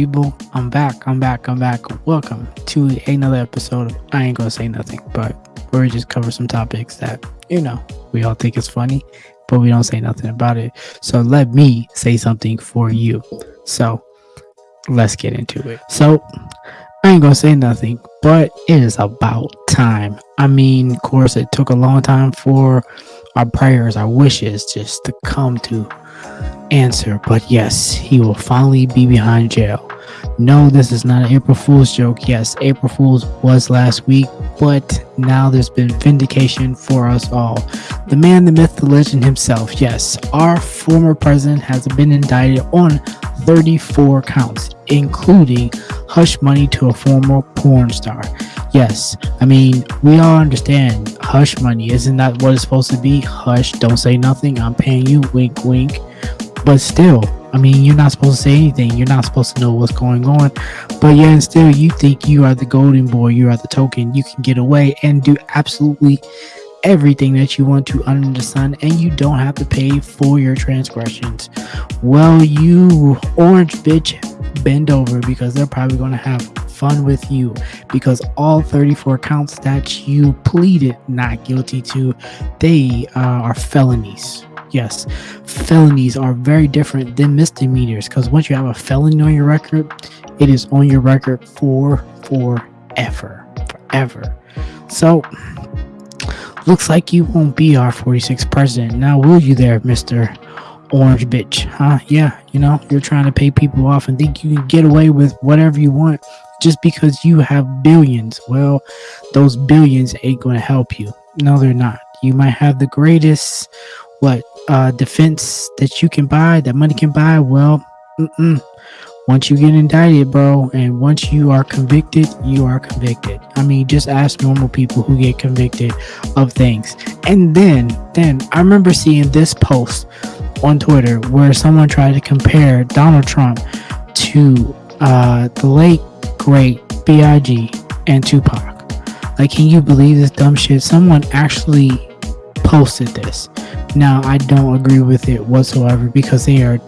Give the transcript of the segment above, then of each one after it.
people? I'm back. I'm back. I'm back. Welcome to another episode of I Ain't Gonna Say Nothing, but where we just cover some topics that, you know, we all think is funny, but we don't say nothing about it. So let me say something for you. So let's get into it. So I ain't gonna say nothing, but it is about time. I mean, of course, it took a long time for our prayers, our wishes just to come to answer. But yes, he will finally be behind jail. No, this is not an April Fool's joke. Yes, April Fool's was last week, but now there's been vindication for us all. The man, the myth, the legend himself. Yes, our former president has been indicted on 34 counts, including hush money to a former porn star. Yes, I mean, we all understand hush money. Isn't that what it's supposed to be? Hush, don't say nothing. I'm paying you, wink, wink. But still, I mean, you're not supposed to say anything. You're not supposed to know what's going on. But yeah, and still, you think you are the golden boy. You are the token. You can get away and do absolutely everything that you want to under the sun, and you don't have to pay for your transgressions. Well, you orange bitch, bend over because they're probably going to have fun with you because all 34 counts that you pleaded not guilty to, they uh, are felonies. Yes, felonies are very different than misdemeanors because once you have a felony on your record, it is on your record for forever. Forever. So, looks like you won't be our 46th president. Now, will you there, Mr. Orange Bitch? Huh? Yeah, you know, you're trying to pay people off and think you can get away with whatever you want just because you have billions. Well, those billions ain't going to help you. No, they're not. You might have the greatest what uh, defense that you can buy, that money can buy, well, mm-mm. once you get indicted, bro, and once you are convicted, you are convicted. I mean, just ask normal people who get convicted of things. And then, then I remember seeing this post on Twitter where someone tried to compare Donald Trump to uh, the late great B.I.G. and Tupac. Like, can you believe this dumb shit? Someone actually posted this. Now, I don't agree with it whatsoever because they are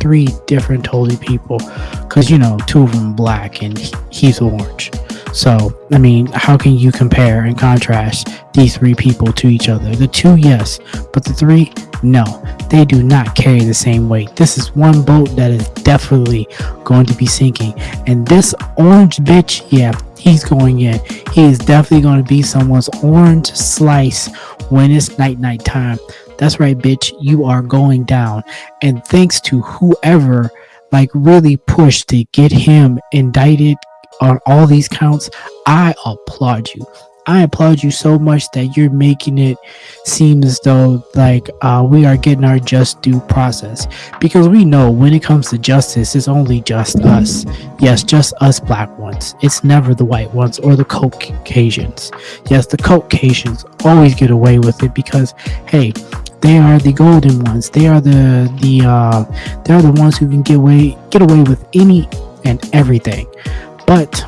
three different totally people. Because, you know, two of them black and he's orange. So, I mean, how can you compare and contrast these three people to each other? The two, yes, but the three, no. They do not carry the same weight. This is one boat that is definitely going to be sinking. And this orange bitch, yeah, he's going in. He is definitely going to be someone's orange slice when it's night night time. That's right, bitch. You are going down. And thanks to whoever like really pushed to get him indicted on all these counts, I applaud you. I applaud you so much that you're making it seem as though like uh, we are getting our just due process because we know when it comes to justice it's only just us yes just us black ones it's never the white ones or the caucasians yes the caucasians always get away with it because hey they are the golden ones they are the the uh they are the ones who can get away get away with any and everything but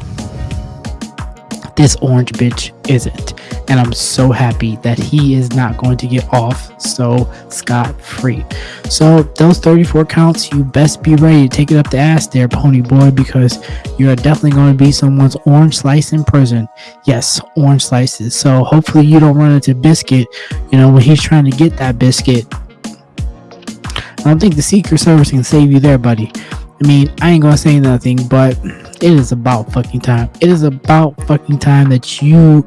this orange bitch isn't. And I'm so happy that he is not going to get off so scot free. So, those 34 counts, you best be ready to take it up the ass there, pony boy, because you're definitely going to be someone's orange slice in prison. Yes, orange slices. So, hopefully, you don't run into Biscuit, you know, when he's trying to get that biscuit. I don't think the Secret Service can save you there, buddy. I mean, I ain't gonna say nothing, but it is about fucking time. It is about fucking time that you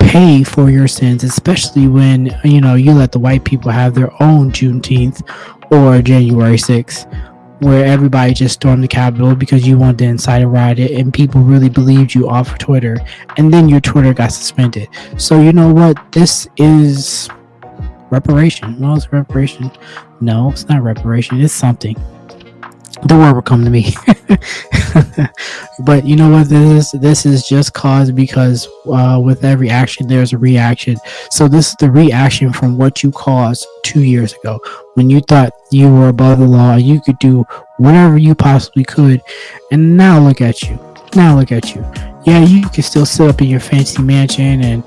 pay for your sins, especially when you know you let the white people have their own Juneteenth or January 6th, where everybody just stormed the Capitol because you wanted to incite a riot and people really believed you off of Twitter, and then your Twitter got suspended. So you know what? This is reparation. Well, it's reparation. No, it's not reparation. It's something the word will come to me. But you know what this is? This is just caused because uh, with every action there's a reaction. So this is the reaction from what you caused two years ago. When you thought you were above the law you could do whatever you possibly could. And now look at you. Now look at you. Yeah you can still sit up in your fancy mansion and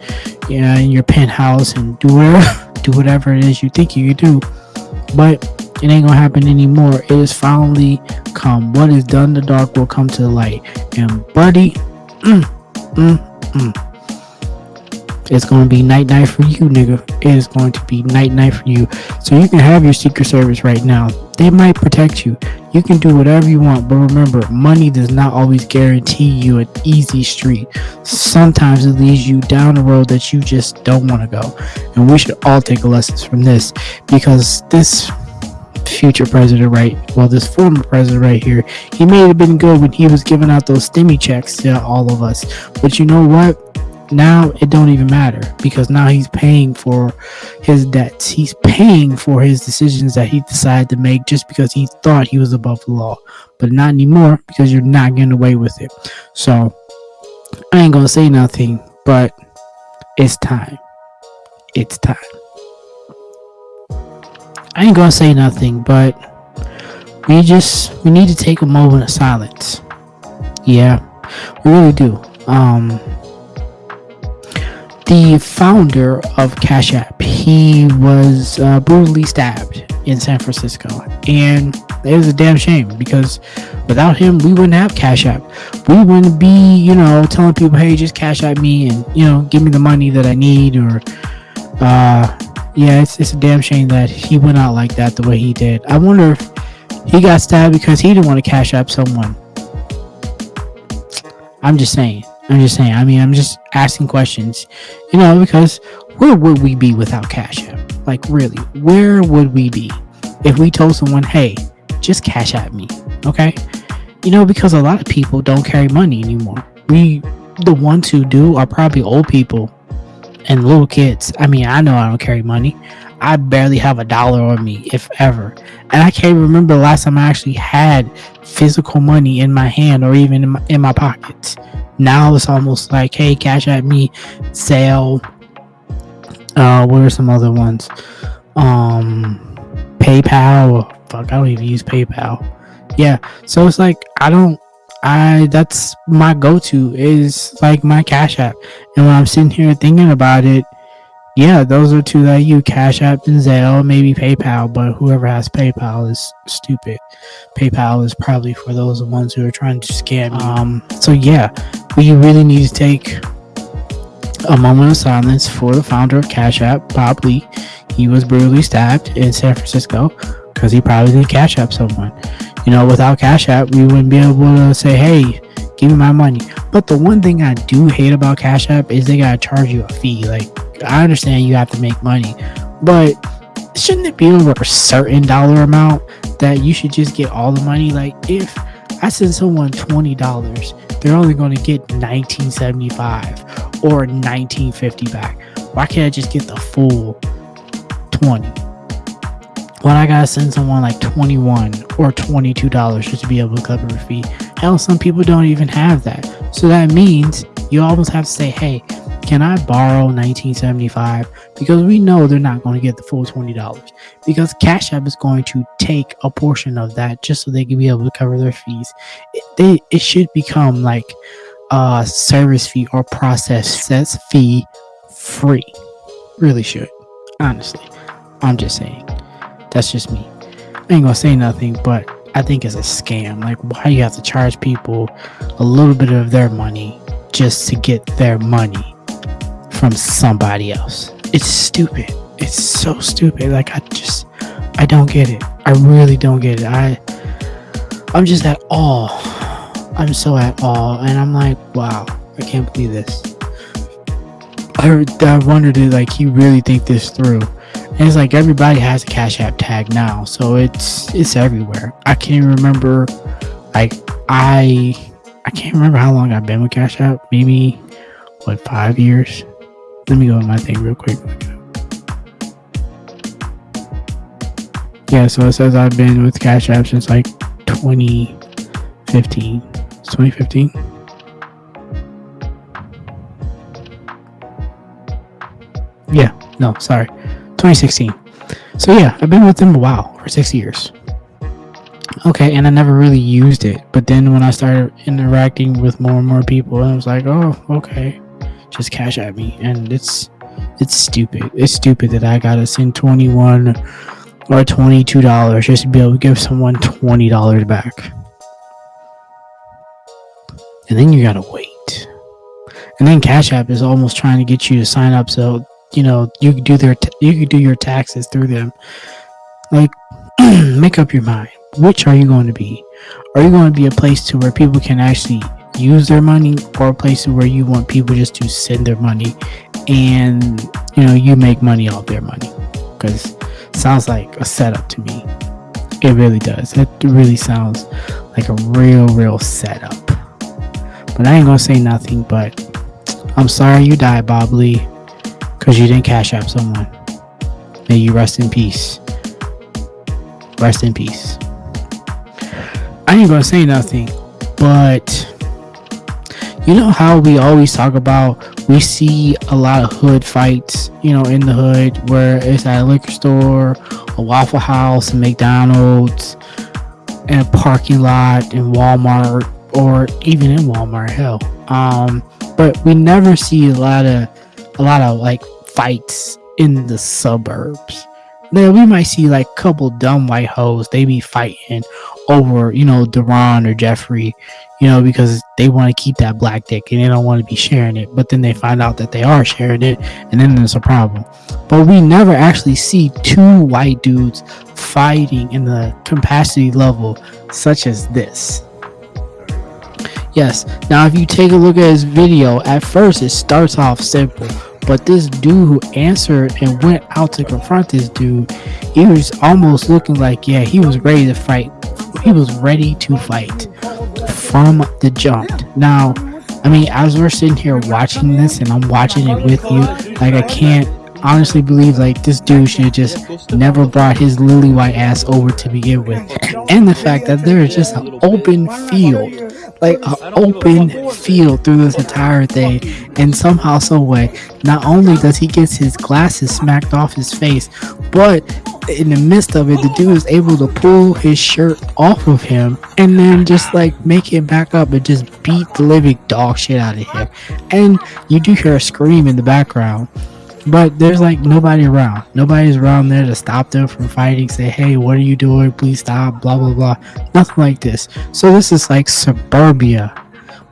yeah in your penthouse and do whatever do whatever it is you think you can do. But It ain't gonna happen anymore. It is finally come. What is done the dark will come to the light. And buddy, mm, mm, mm. It's gonna be night night for you, nigga. It is going to be night night for you. So you can have your Secret Service right now. They might protect you. You can do whatever you want, but remember, money does not always guarantee you an easy street. Sometimes it leads you down a road that you just don't want to go. And we should all take lessons from this because this future president right well this former president right here he may have been good when he was giving out those stimmy checks to all of us. But you know what? Now it don't even matter because now he's paying for his debts. He's paying for his decisions that he decided to make just because he thought he was above the law. But not anymore because you're not getting away with it. So i ain't gonna say nothing but it's time. It's time i ain't gonna say nothing but we just we need to take a moment of silence yeah we really do um the founder of Cash App. He was uh, brutally stabbed in San Francisco, and it was a damn shame because without him, we wouldn't have Cash App. We wouldn't be, you know, telling people, "Hey, just Cash App me and you know, give me the money that I need." Or, uh, yeah, it's it's a damn shame that he went out like that the way he did. I wonder if he got stabbed because he didn't want to Cash App someone. I'm just saying. I'm just saying. I mean, I'm just asking questions, you know, because where would we be without Cash App? Like, really, where would we be if we told someone, hey, just Cash App me, okay? You know, because a lot of people don't carry money anymore. We, the ones who do, are probably old people and little kids. I mean, I know I don't carry money. I barely have a dollar on me, if ever. And I can't remember the last time I actually had physical money in my hand or even in my, in my pockets. Now it's almost like, hey, Cash App me, Zelle. Uh, what are some other ones? Um, PayPal. Fuck, I don't even use PayPal. Yeah, so it's like I don't. I that's my go-to is like my Cash App, and when I'm sitting here thinking about it, yeah, those are two that you Cash App and Zelle, maybe PayPal, but whoever has PayPal is stupid. PayPal is probably for those ones who are trying to scam. Um, so yeah, we really need to take a moment of silence for the founder of Cash App, Bob Lee. He was brutally stabbed in San Francisco because he probably did Cash App someone you know without cash app we wouldn't be able to say hey give me my money. But the one thing i do hate about cash app is they gotta charge you a fee. Like i understand you have to make money but shouldn't it be over a certain dollar amount that you should just get all the money? Like if i send someone $20 they're only going to get 1975 or 1950 back. Why can't i just get the full 20 but I gotta send someone like 21 or 22 dollars just to be able to cover a fee. Hell, some people don't even have that. So that means you almost have to say, hey, can I borrow 1975? Because we know they're not going to get the full $20 because Cash App is going to take a portion of that just so they can be able to cover their fees. It, they, it should become like a service fee or process fee free. Really should, honestly. I'm just saying. That's just me. I ain't gonna say nothing, but I think it's a scam. Like, why you have to charge people a little bit of their money just to get their money? from somebody else. It's stupid. It's so stupid. Like I just I don't get it. I really don't get it. I I'm just at awe. I'm so at awe and I'm like, wow, I can't believe this. I, I wondered like he really think this through. And it's like everybody has a Cash App tag now, so it's it's everywhere. I can't remember like I I can't remember how long I've been with Cash App. Maybe what five years? Let me go on my thing real quick. Yeah, so it says I've been with Cash App since like 2015. It's 2015. Yeah, no, sorry. 2016. So yeah, I've been with them a while, for six years. Okay, and I never really used it. But then when I started interacting with more and more people, I was like, oh, okay just Cash App me and it's it's stupid it's stupid that i gotta send 21 or $22 just to be able to give someone $20 back. And then you gotta wait. And then Cash App is almost trying to get you to sign up so you know you could do their you could do your taxes through them. Like, make up your mind. Which are you going to be? Are you going to be a place to where people can actually use their money, or a place where you want people just to send their money, and you know you make money off their money? Because sounds like a setup to me. It really does. It really sounds like a real, real setup. But I ain't gonna say nothing. But I'm sorry you died, Bob Lee, because you didn't cash out someone. May you rest in peace. Rest in peace. I ain't gonna say nothing, but you know how we always talk about we see a lot of hood fights, you know, in the hood where it's at a liquor store, a Waffle House, a McDonald's, in a parking lot, in Walmart, or even in Walmart, hell. Um, but we never see a lot of a lot of like fights in the suburbs. Now we might see like a couple dumb white hoes, they be fighting over, you know, Duron or Jeffrey, you know, because they want to keep that black dick and they don't want to be sharing it. But then they find out that they are sharing it, and then there's a problem. But we never actually see two white dudes fighting in the capacity level such as this. Yes, now if you take a look at his video, at first it starts off simple. But this dude who answered and went out to confront this dude, he was almost looking like, yeah, he was ready to fight he was ready to fight from the jump. Now, I mean, as we're sitting here watching this and I'm watching it with you, like I can't honestly believe like this dude should have just never brought his lily white ass over to begin with. And the fact that there is just an open field like an open field through this entire thing. And somehow some way not only does he get his glasses smacked off his face but in the midst of it the dude is able to pull his shirt off of him and then just like make him back up and just beat the living dog shit out of him and you do hear a scream in the background but there's like nobody around. Nobody's around there to stop them from fighting, say, hey, what are you doing? Please stop, blah, blah, blah. Nothing like this. So this is like suburbia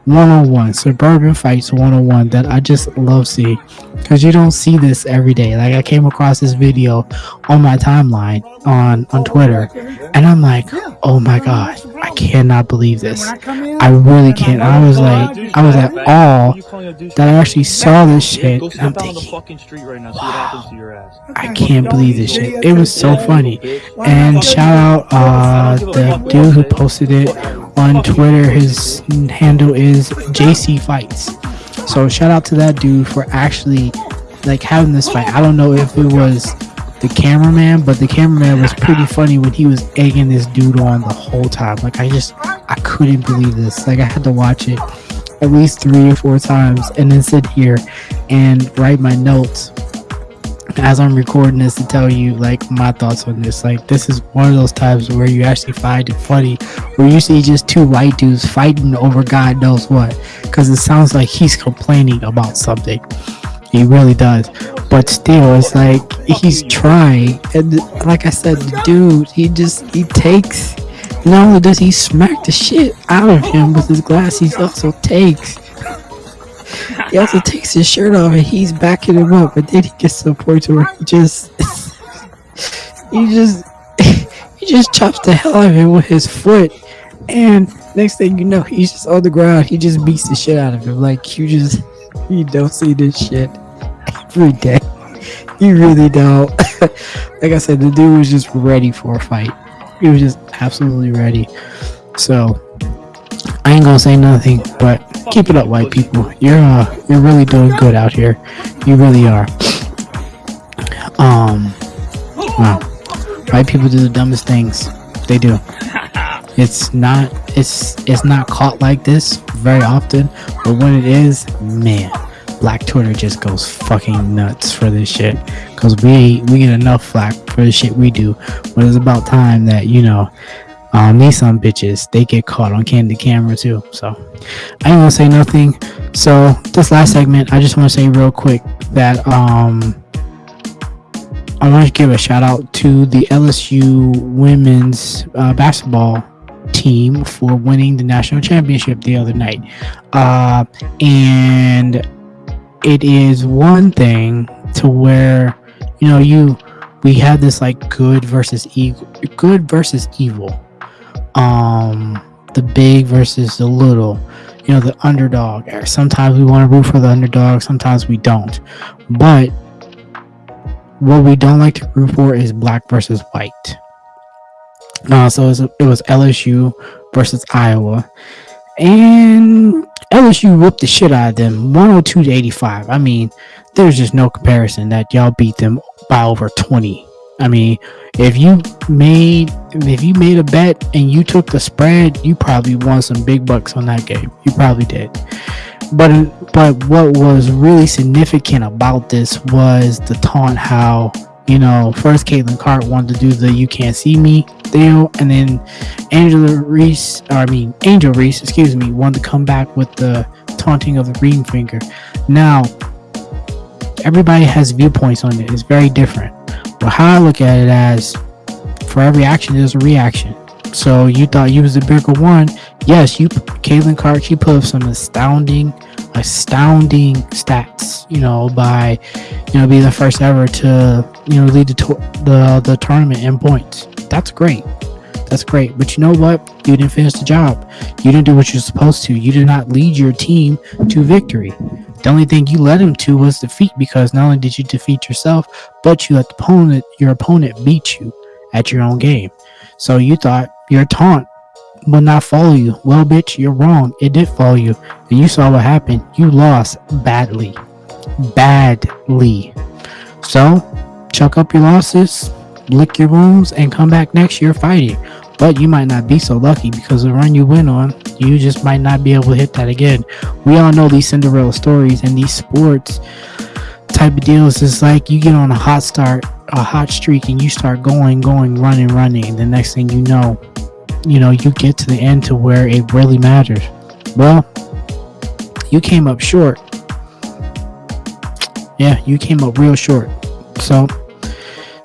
101 suburban fights 101 that i just love seeing because you don't see this every day like i came across this video on my timeline on on twitter and i'm like oh my god i cannot believe this. i really can't. i was like i was at all that i actually saw this shit. i'm thinking wow, i can't believe this shit. it was so funny. And shout out uh the dude who posted it on Twitter. His handle is JC Fights. So shout out to that dude for actually like having this fight. I don't know if it was the cameraman, but the cameraman was pretty funny when he was egging this dude on the whole time. Like I just I couldn't believe this. Like I had to watch it at least three or four times and then sit here and write my notes as I'm recording this to tell you like my thoughts on this. Like this is one of those times where you actually find it funny, where you see just two white dudes fighting over God knows what, because it sounds like he's complaining about something. He really does, but still, it's like he's trying, and like I said, the dude, he just he takes. Not only does he smack the shit out of him with his glass, he also takes he also takes his shirt off and he's backing him up, but then he gets to the point where he just he just he just chops the hell out of him with his foot, and next thing you know, he's just on the ground. He just beats the shit out of him. Like you just you don't see this shit every day. You really don't. like I said, the dude was just ready for a fight. He was just absolutely ready. So I ain't gonna say nothing, but keep it up, white people. You're uh, you're really doing good out here. You really are. Um, wow, white people do the dumbest things. They do. It's not it's it's not caught like this very often, but when it is, man, Black Twitter just goes fucking nuts for this shit. Cause we we get enough flack for the shit we do, but it's about time that you know um, these some bitches, they get caught on candid camera too. So I ain't gonna say nothing. So this last segment, I just want to say real quick that um, I want to give a shout out to the LSU women's uh, basketball team for winning the national championship the other night. Uh, and it is one thing to where, you know, you we had this like good versus evil, good versus evil. Um, the big versus the little. You know, the underdog. Sometimes we want to root for the underdog. Sometimes we don't. But what we don't like to root for is black versus white. Uh, so it was, it was LSU versus Iowa, and LSU whooped the shit out of them, 102 to 85. I mean, there's just no comparison that y'all beat them by over 20. I mean, if you made if you made a bet and you took the spread, you probably won some big bucks on that game. You probably did. But but what was really significant about this was the taunt how you know, first Caitlin Clark wanted to do the "You Can't See Me" deal, and then Angela Reese, or I mean Angel Reese, excuse me, wanted to come back with the taunting of the green finger. Now, everybody has viewpoints on it; it's very different. But how I look at it as, for every action, there's a reaction. So you thought you was the bigger one. Yes, you, Caitlin Clark, put up some astounding astounding stats, you know, by you know being the first ever to you know lead the the the tournament in points. That's great. That's great. But you know what? You didn't finish the job. You didn't do what you're supposed to. You did not lead your team to victory. The only thing you led him to was defeat because not only did you defeat yourself, but you let the opponent your opponent beat you at your own game. So you thought your taunt will not follow you. Well, bitch, you're wrong. It did follow you. And you saw what happened. You lost badly. Badly. So, chuck up your losses, lick your wounds, and come back next year fighting. But you might not be so lucky because the run you went on, you just might not be able to hit that again. We all know these Cinderella stories and these sports type of deals is like you get on a hot start, a hot streak, and you start going, going, running, running. The next thing you know, you know, you get to the end to where it really matters. Well, you came up short. Yeah, you came up real short. So,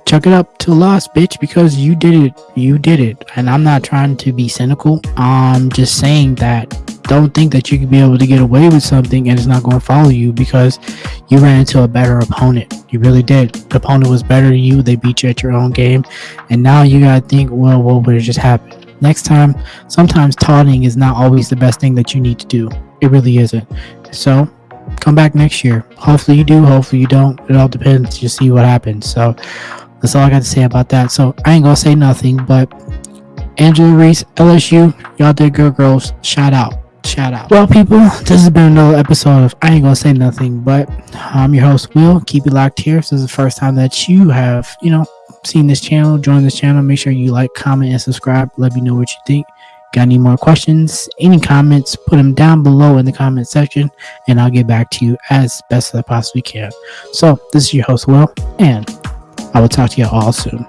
chuck it up to loss, bitch, because you did it. You did it. And I'm not trying to be cynical. I'm just saying that don't think that you can be able to get away with something and it's not going to follow you because you ran into a better opponent. You really did. The opponent was better than you. They beat you at your own game. And now you got to think, well, what would have just happened? Next time, sometimes taunting is not always the best thing that you need to do. It really isn't. So come back next year. Hopefully you do, hopefully you don't. It all depends. You see what happens. So that's all I got to say about that. So I ain't gonna say nothing, but Angela Reese, LSU, y'all did good girls. Shout out. Shout out. Well, people, this has been another episode of I Ain't Gonna Say Nothing, but I'm your host, Will. Keep it locked here. If this is the first time that you have, you know, seen this channel, join this channel. Make sure you like, comment, and subscribe. Let me know what you think. Got any more questions, any comments, put them down below in the comment section, and I'll get back to you as best as I possibly can. So, this is your host, Will, and I will talk to you all soon.